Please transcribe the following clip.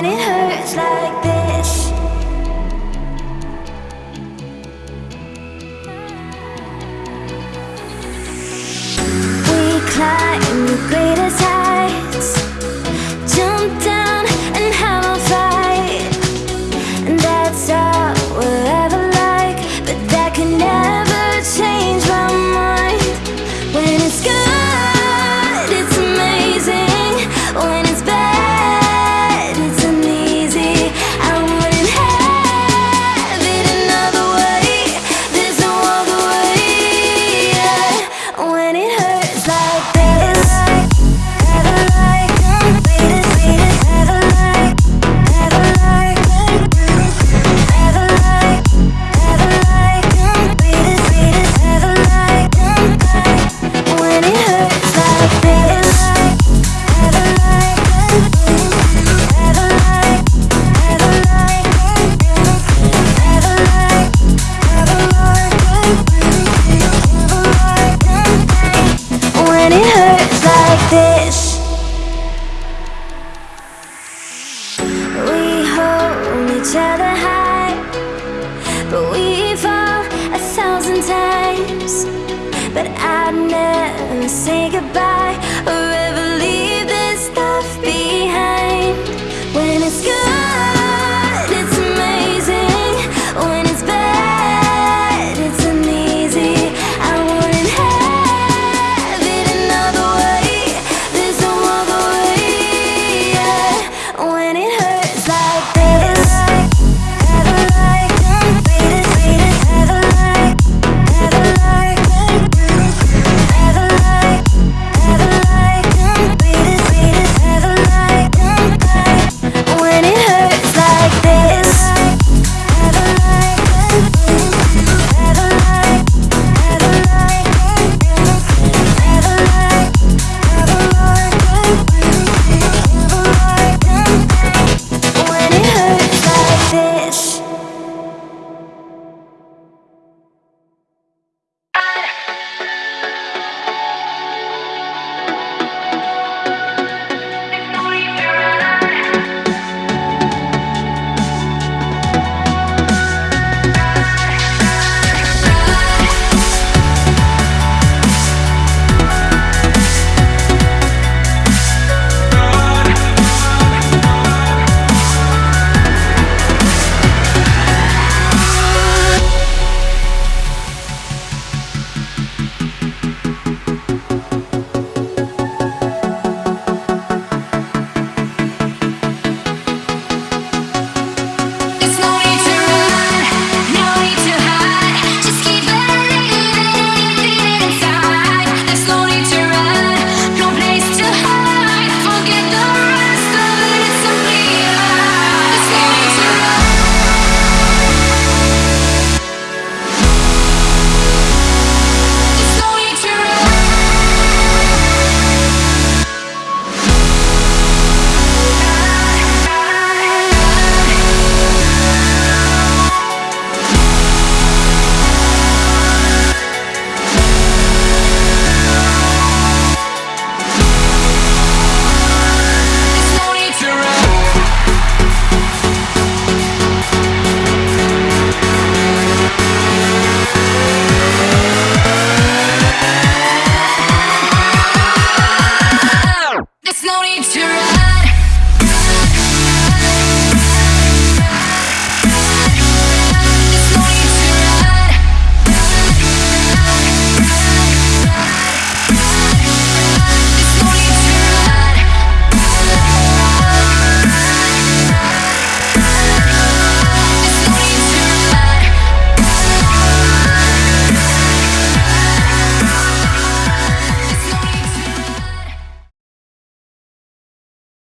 when it hurts like this. We climb the each other high. But we fall a thousand times. But I'd never say goodbye.